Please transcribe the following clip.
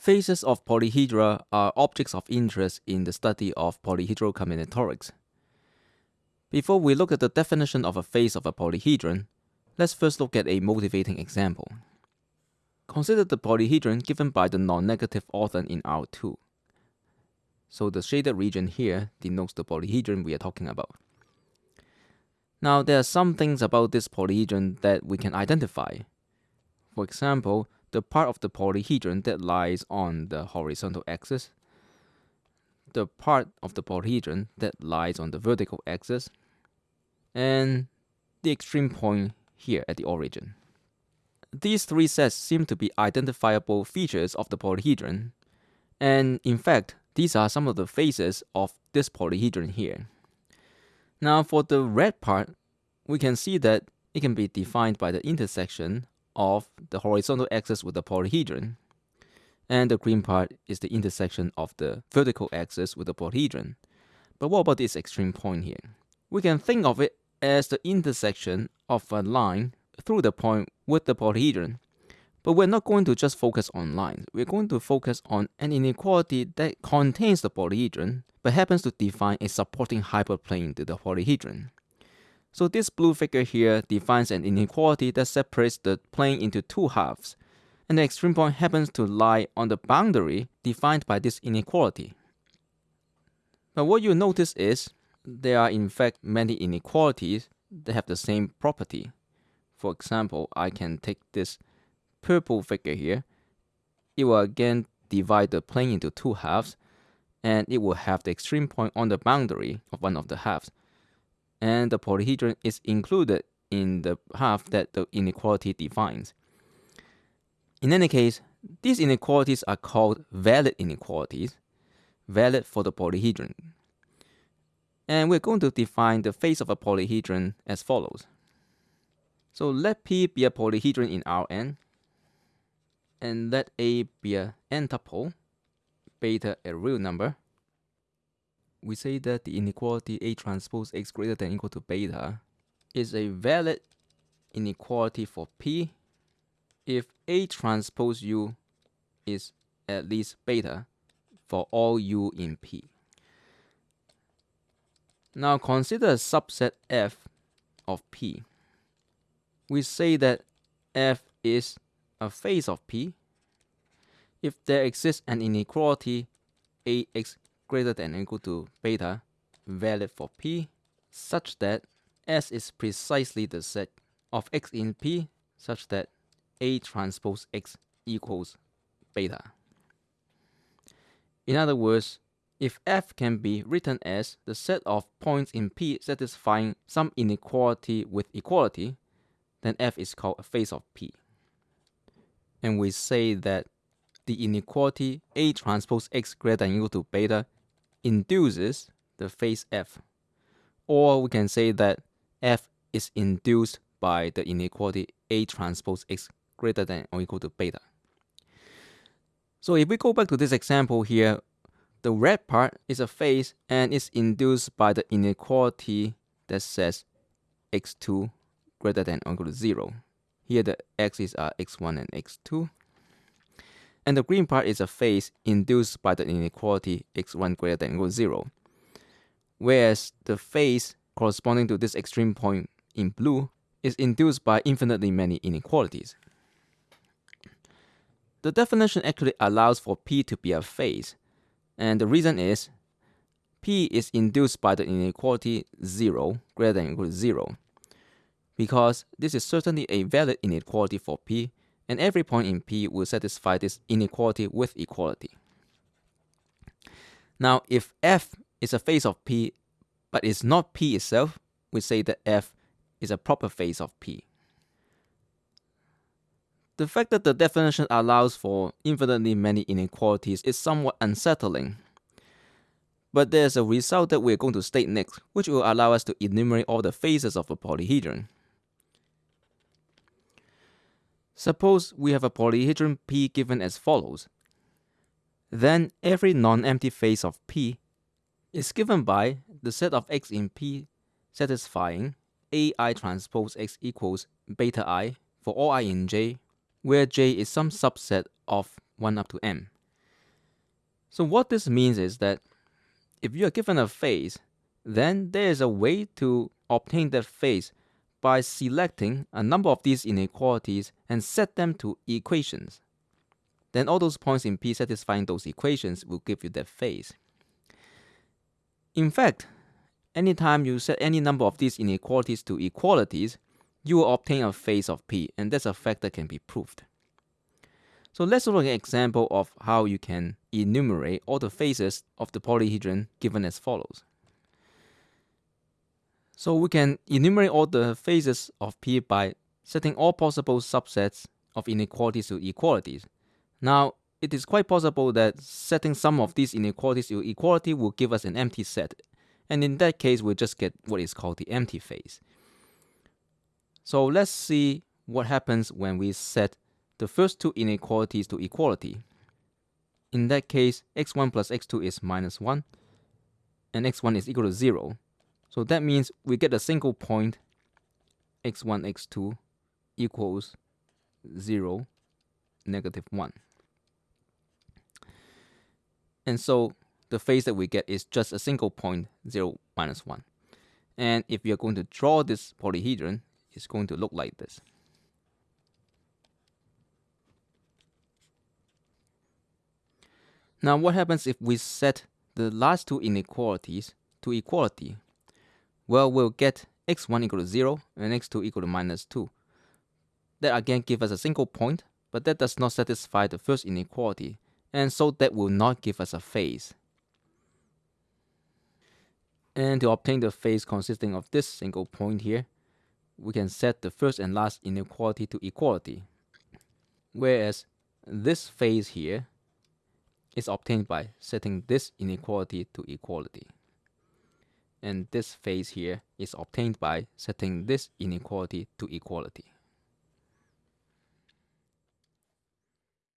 Faces of polyhedra are objects of interest in the study of polyhedral combinatorics. Before we look at the definition of a face of a polyhedron, let's first look at a motivating example. Consider the polyhedron given by the non-negative orthant in R2. So the shaded region here denotes the polyhedron we are talking about. Now there are some things about this polyhedron that we can identify. For example, the part of the polyhedron that lies on the horizontal axis, the part of the polyhedron that lies on the vertical axis, and the extreme point here at the origin. These three sets seem to be identifiable features of the polyhedron, and in fact, these are some of the faces of this polyhedron here. Now for the red part, we can see that it can be defined by the intersection of the horizontal axis with the polyhedron, and the green part is the intersection of the vertical axis with the polyhedron. But what about this extreme point here? We can think of it as the intersection of a line through the point with the polyhedron. But we're not going to just focus on lines. We're going to focus on an inequality that contains the polyhedron, but happens to define a supporting hyperplane to the polyhedron. So this blue figure here defines an inequality that separates the plane into two halves, and the extreme point happens to lie on the boundary defined by this inequality. But what you notice is there are in fact many inequalities that have the same property. For example, I can take this purple figure here. It will again divide the plane into two halves, and it will have the extreme point on the boundary of one of the halves. And the polyhedron is included in the half that the inequality defines. In any case, these inequalities are called valid inequalities, valid for the polyhedron. And we're going to define the face of a polyhedron as follows. So let P be a polyhedron in Rn, and let A be an n-tuple, beta a real number. We say that the inequality A transpose X greater than equal to beta is a valid inequality for P if A transpose U is at least beta for all U in P. Now consider a subset F of P. We say that F is a face of P if there exists an inequality AX greater than or equal to beta valid for P such that S is precisely the set of X in P such that A transpose X equals beta. In other words, if f can be written as the set of points in P satisfying some inequality with equality, then f is called a face of P. And we say that the inequality A transpose X greater than or equal to beta induces the face f. Or we can say that f is induced by the inequality A transpose X greater than or equal to beta. So if we go back to this example here, the red part is a face and is induced by the inequality that says x2 greater than or equal to 0. Here the x's are x1 and x2. And the green part is a face induced by the inequality x1 greater than or equal to 0. Whereas the face corresponding to this extreme point in blue is induced by infinitely many inequalities. The definition actually allows for P to be a face, and the reason is P is induced by the inequality 0 greater than or equal to 0 because this is certainly a valid inequality for P and every point in P will satisfy this inequality with equality. Now if F is a face of P but is not P itself, we say that F is a proper face of P. The fact that the definition allows for infinitely many inequalities is somewhat unsettling. But there's a result that we're going to state next, which will allow us to enumerate all the faces of a polyhedron. Suppose we have a polyhedron P given as follows. Then every non-empty face of P is given by the set of X in P satisfying AI transpose X equals beta I for all I in J where J is some subset of 1 up to m. So what this means is that if you are given a face, then there is a way to obtain that face by selecting a number of these inequalities and set them to equations. Then all those points in P satisfying those equations will give you that face. In fact, anytime you set any number of these inequalities to equalities, you will obtain a face of P, and that's a fact that can be proved. So let's look at an example of how you can enumerate all the faces of the polyhedron given as follows. So we can enumerate all the faces of P by setting all possible subsets of inequalities to equalities. Now, it is quite possible that setting some of these inequalities to equality will give us an empty set, and in that case we'll just get what is called the empty face. So let's see what happens when we set the first two inequalities to equality. In that case, x1 plus x2 is minus 1, and x1 is equal to 0. So that means we get a single point x1, x2 equals 0, negative 1. And so the face that we get is just a single point 0, minus 1. And if you're going to draw this polyhedron, it's going to look like this. Now what happens if we set the last two inequalities to equality? Well, we'll get x1 equal to 0 and x2 equal to minus 2. That again gives us a single point, but that does not satisfy the first inequality, and so that will not give us a face. And to obtain the face consisting of this single point here, we can set the first and last inequality to equality. Whereas this face here is obtained by setting this inequality to equality. And this phase here is obtained by setting this inequality to equality.